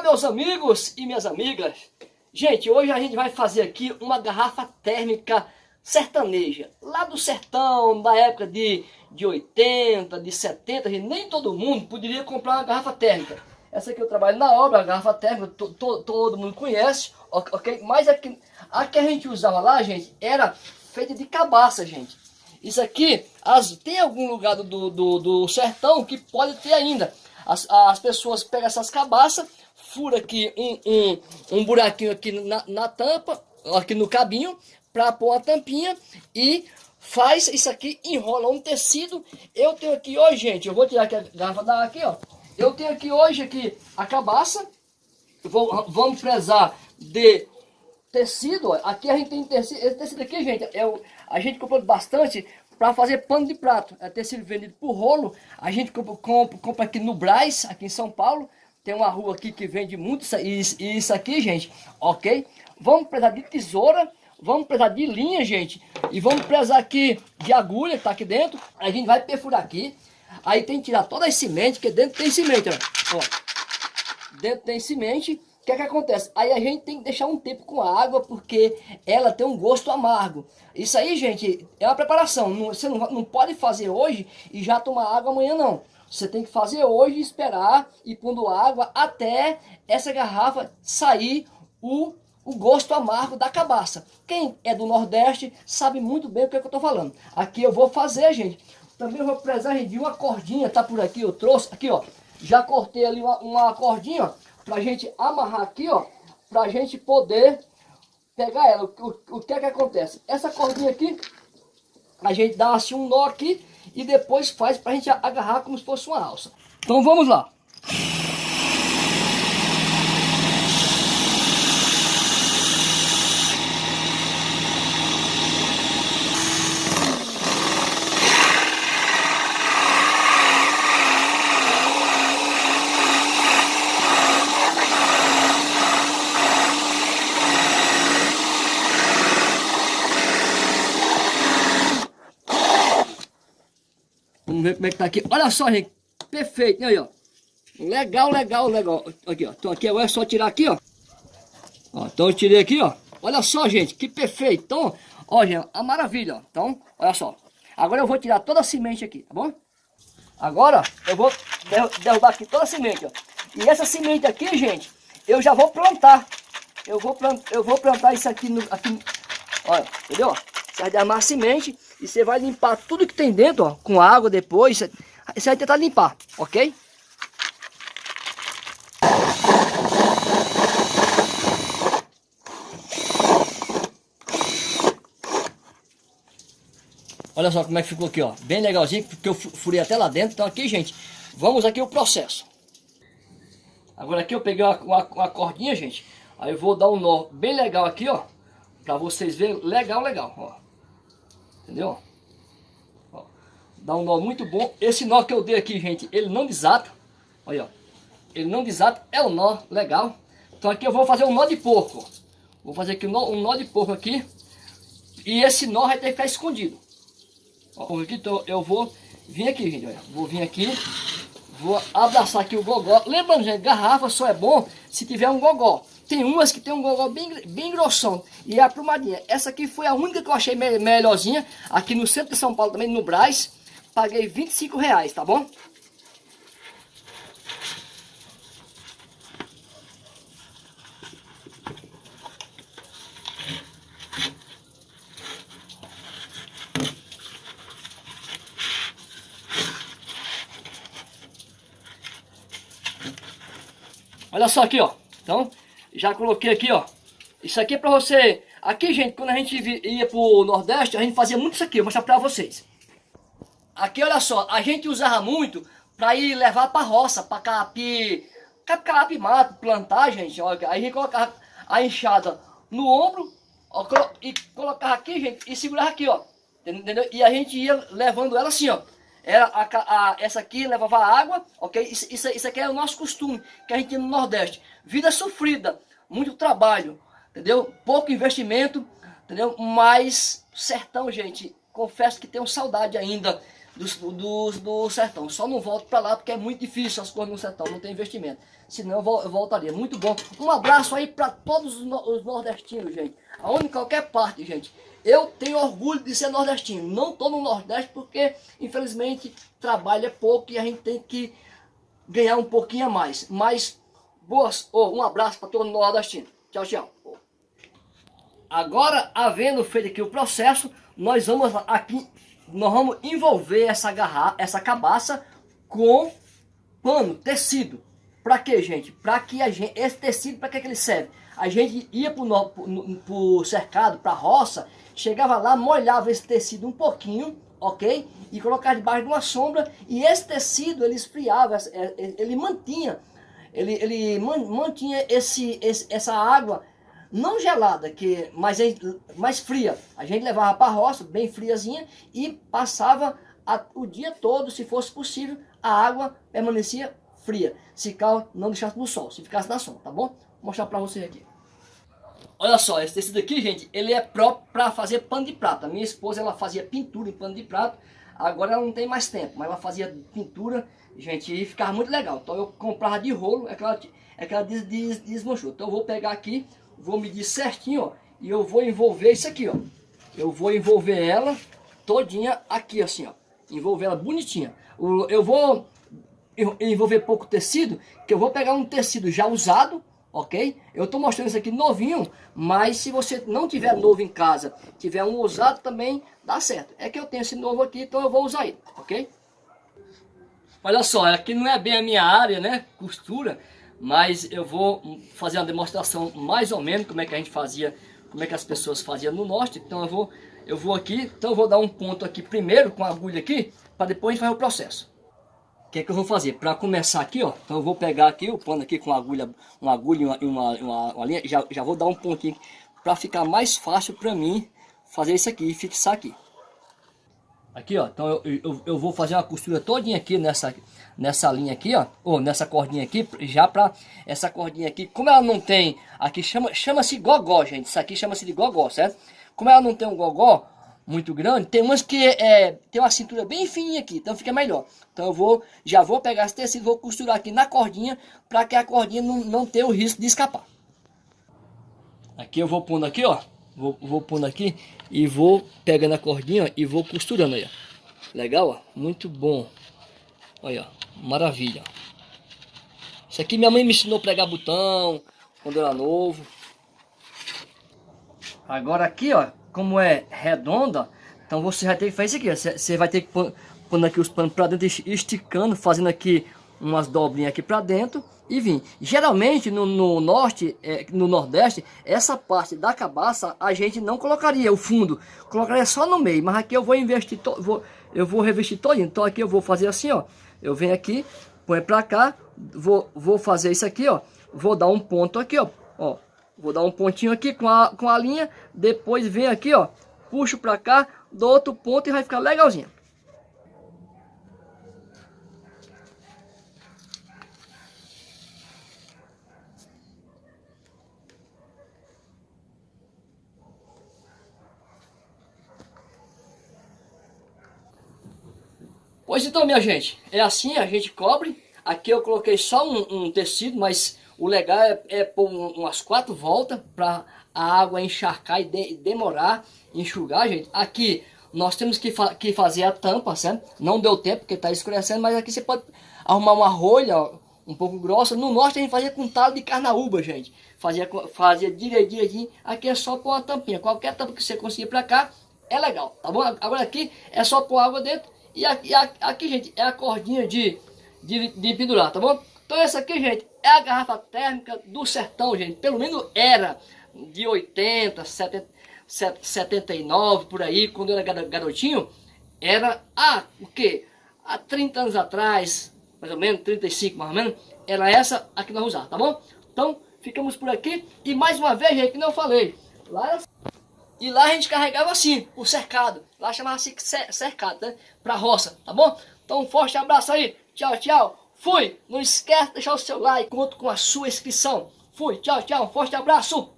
Olá meus amigos e minhas amigas. Gente, hoje a gente vai fazer aqui uma garrafa térmica sertaneja. Lá do sertão, da época de, de 80, de 70 Nem todo mundo poderia comprar uma garrafa térmica. Essa aqui eu trabalho na obra, a garrafa térmica, to, to, todo mundo conhece ok? Mas a que, a que a gente usava lá, gente, era feita de cabaça, gente. Isso aqui, as, tem algum lugar do, do, do sertão que pode ter ainda. As, as pessoas pegam essas cabaças, fura aqui um, um, um buraquinho aqui na, na tampa, aqui no cabinho, para pôr a tampinha e faz isso aqui, enrola um tecido. Eu tenho aqui hoje, gente, eu vou tirar aqui a garrafa da aqui, ó. Eu tenho aqui hoje aqui a cabaça. Vou, vamos prezar de tecido, ó. Aqui a gente tem tecido, esse tecido aqui, gente, é o, a gente comprou bastante para fazer pano de prato. É ter sido vendido por rolo. A gente compra, compra, compra, aqui no Braz, aqui em São Paulo. Tem uma rua aqui que vende muito isso, isso aqui, gente. Ok? Vamos precisar de tesoura. Vamos precisar de linha, gente. E vamos precisar aqui de agulha que tá aqui dentro. A gente vai perfurar aqui. Aí tem que tirar toda a semente, que dentro tem semente, ó. ó. Dentro tem semente que é que acontece? Aí a gente tem que deixar um tempo com a água, porque ela tem um gosto amargo. Isso aí, gente, é uma preparação. Não, você não, não pode fazer hoje e já tomar água amanhã, não. Você tem que fazer hoje e esperar e pondo água até essa garrafa sair o, o gosto amargo da cabaça. Quem é do Nordeste sabe muito bem o que, é que eu estou falando. Aqui eu vou fazer, gente. Também vou precisar de uma cordinha, tá por aqui, eu trouxe. Aqui, ó. Já cortei ali uma, uma cordinha, ó pra gente amarrar aqui, ó, pra gente poder pegar ela. O, o, o que é que acontece? Essa cordinha aqui, a gente dá assim um nó aqui e depois faz pra gente agarrar como se fosse uma alça. Então vamos lá. Ver como é que tá aqui. Olha só, gente. Perfeito. Aí, ó. Legal, legal, legal. Aqui, ó. Então aqui agora é só tirar aqui, ó. ó. Então eu tirei aqui, ó. Olha só, gente. Que perfeito. Então, ó, gente. A maravilha, ó. Então, olha só. Agora eu vou tirar toda a semente aqui, tá bom? Agora, eu vou derrubar aqui toda a semente, ó. E essa semente aqui, gente, eu já vou plantar. Eu vou, plant, eu vou plantar isso aqui, no, aqui olha, entendeu? Você vai derramar a semente e você vai limpar tudo que tem dentro, ó, com água depois. Você vai tentar limpar, ok? Olha só como é que ficou aqui, ó. Bem legalzinho, porque eu furei até lá dentro. Então aqui, gente, vamos aqui o processo. Agora aqui eu peguei uma, uma, uma cordinha, gente. Aí eu vou dar um nó bem legal aqui, ó. Pra vocês verem. Legal, legal, ó. Entendeu? Ó, dá um nó muito bom. Esse nó que eu dei aqui, gente, ele não desata. Olha, ó. Ele não desata, é um nó legal. Então aqui eu vou fazer um nó de porco. Vou fazer aqui um nó, um nó de porco aqui. E esse nó vai ter que ficar escondido. Ó, aqui, então eu vou vir aqui, gente. Olha. Vou vir aqui. Vou abraçar aqui o gogó. Lembrando, gente, garrafa só é bom se tiver um gogó. Tem umas que tem um gogó bem, bem grossão. E é a plumadinha. Essa aqui foi a única que eu achei me melhorzinha. Aqui no centro de São Paulo também, no Braz. Paguei 25 reais, tá bom? Olha só aqui, ó. Então, já coloquei aqui, ó. Isso aqui é pra você... Aqui, gente, quando a gente ia pro Nordeste, a gente fazia muito isso aqui. Vou mostrar pra vocês. Aqui, olha só. A gente usava muito pra ir levar pra roça, pra capi... Capi mato, plantar, gente. Olha, aí a gente colocava a enxada no ombro ó, e colocava aqui, gente, e segurava aqui, ó. Entendeu? E a gente ia levando ela assim, ó. Era a, a, essa aqui levava água, ok? Isso, isso, isso aqui é o nosso costume que a gente no Nordeste. Vida sofrida, muito trabalho, entendeu? Pouco investimento, entendeu? Mas sertão, gente, confesso que tenho saudade ainda do, do, do sertão. Só não volto para lá porque é muito difícil as coisas no sertão, não tem investimento. Senão eu, eu voltaria. Muito bom. Um abraço aí para todos os, os nordestinos, gente. Aonde qualquer parte, gente. Eu tenho orgulho de ser nordestino. Não estou no Nordeste porque, infelizmente, trabalho é pouco e a gente tem que ganhar um pouquinho a mais. Mas, boas, oh, um abraço para todo nordestino. Tchau, tchau. Agora, havendo feito aqui o processo, nós vamos aqui, nós vamos envolver essa garrafa, essa cabaça com pano, tecido. Para quê, gente? Para que a gente, esse tecido, para que, que ele serve? A gente ia para o cercado, para roça, chegava lá, molhava esse tecido um pouquinho, ok? E colocava debaixo de uma sombra, e esse tecido ele esfriava, ele mantinha, ele, ele mantinha esse, esse, essa água não gelada, que, mas mais fria. A gente levava para a roça, bem friazinha, e passava a, o dia todo, se fosse possível, a água permanecia fria. Se cal não deixasse no sol, se ficasse na sombra, tá bom? Vou mostrar para vocês aqui. Olha só, esse tecido aqui, gente, ele é próprio para fazer pano de prata. Minha esposa, ela fazia pintura em pano de prata. Agora ela não tem mais tempo, mas ela fazia pintura, gente, e ficava muito legal. Então eu comprava de rolo, é que ela, é que ela des, des, desmanchou. Então eu vou pegar aqui, vou medir certinho, ó, e eu vou envolver isso aqui, ó. Eu vou envolver ela todinha aqui, assim, ó. Envolver ela bonitinha. Eu vou envolver pouco tecido, que eu vou pegar um tecido já usado, ok? Eu estou mostrando isso aqui novinho, mas se você não tiver novo em casa, tiver um usado também, dá certo. É que eu tenho esse novo aqui, então eu vou usar ele, ok? Olha só, aqui não é bem a minha área, né? Costura, mas eu vou fazer uma demonstração mais ou menos como é que a gente fazia, como é que as pessoas faziam no norte. Então eu vou, eu vou aqui, então eu vou dar um ponto aqui primeiro com a agulha aqui, para depois a gente fazer o processo. O que é que eu vou fazer? Para começar aqui, ó, então eu vou pegar aqui o pano aqui com agulha, uma agulha e uma, uma, uma, uma, linha, já, já vou dar um pontinho para ficar mais fácil para mim fazer isso aqui e fixar aqui. Aqui, ó, então eu, eu, eu, vou fazer uma costura todinha aqui nessa, nessa linha aqui, ó, ou nessa cordinha aqui, já para essa cordinha aqui, como ela não tem, aqui chama-se chama gogó, gente, isso aqui chama-se de gogó, certo? Como ela não tem um gogó, muito grande, tem umas que é, tem uma cintura bem fininha aqui, então fica melhor. Então eu vou, já vou pegar esse tecido, vou costurar aqui na cordinha, para que a cordinha não, não tenha o risco de escapar. Aqui eu vou pondo aqui, ó, vou, vou pondo aqui e vou pegando a cordinha e vou costurando aí, ó. Legal, ó, muito bom. Olha, ó, maravilha. Isso aqui minha mãe me ensinou a pregar botão, quando era novo. Agora aqui, ó, como é redonda, então você vai ter que fazer isso aqui. Você vai ter que pôr, pôr aqui os panos para dentro, esticando, fazendo aqui umas dobrinhas aqui para dentro e vir. Geralmente no, no norte, é, no nordeste, essa parte da cabaça a gente não colocaria o fundo, colocaria só no meio. Mas aqui eu vou investir, to, vou, eu vou revestir todo. Então aqui eu vou fazer assim, ó. Eu venho aqui, põe para cá, vou, vou fazer isso aqui, ó. Vou dar um ponto aqui, ó. ó Vou dar um pontinho aqui com a, com a linha, depois vem aqui, ó, puxo pra cá, dou outro ponto e vai ficar legalzinho. Pois então, minha gente, é assim, a gente cobre. Aqui eu coloquei só um, um tecido, mas o legal é, é pôr umas quatro voltas para a água encharcar e de, demorar, enxugar, gente. Aqui nós temos que, fa que fazer a tampa, certo? Não deu tempo porque está escurecendo, mas aqui você pode arrumar uma rolha ó, um pouco grossa. No norte a gente fazia com talo de carnaúba, gente. Fazia, fazia direitinho, direitinho. Aqui é só com a tampinha. Qualquer tampa que você conseguir para cá é legal, tá bom? Agora aqui é só pôr água dentro. E aqui, aqui, gente, é a cordinha de, de, de pendurar, tá bom? Então essa aqui, gente, é a garrafa térmica do sertão, gente. Pelo menos era de 80, 70, 79, por aí, quando eu era garotinho. Era, ah, o quê? Há 30 anos atrás, mais ou menos, 35 mais ou menos, era essa a que nós usávamos, tá bom? Então, ficamos por aqui. E mais uma vez, gente, que eu falei, lá. E lá a gente carregava assim, o cercado. Lá chamava-se cercado, né? Pra roça, tá bom? Então um forte abraço aí. Tchau, tchau. Fui! Não esquece de deixar o seu like, conto com a sua inscrição. Fui, tchau, tchau, um forte abraço!